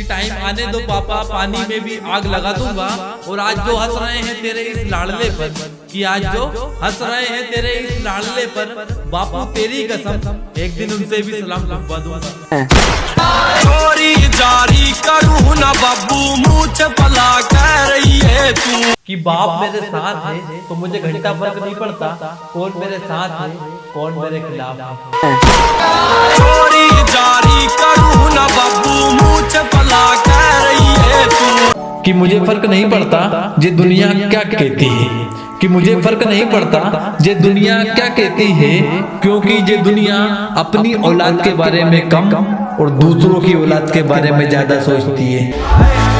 कि टाइम आने दो पापा पानी में भी आग लगा दूँगा। और आज जो हंस रहे हैं तेरे इस लाडले पर कि आज जो हंस रहे हैं तेरे इस लाडले पर बापू तेरी कसम एक दिन उनसे भी सलाम लगवा दूँगा। चोरी जारी करूँ ना बाबू मुझ भला कह रही है तू। कि बाप मेरे साथ है तो मुझे घंटा फ़र्क नहीं पड़ता कौन मेरे साथ है कौन मेरे खिलाफ है। कि मुझे फ़र्क नहीं पड़ता ये दुनिया क्या कहती है। कि मुझे फ़र्क नहीं पड़ता ये दुनिया क्या कहती है क्योंकि ये दुनिया अपनी औलाद के बारे में कम और दूसरों की औलाद के बारे में ज़्यादा सोचती है।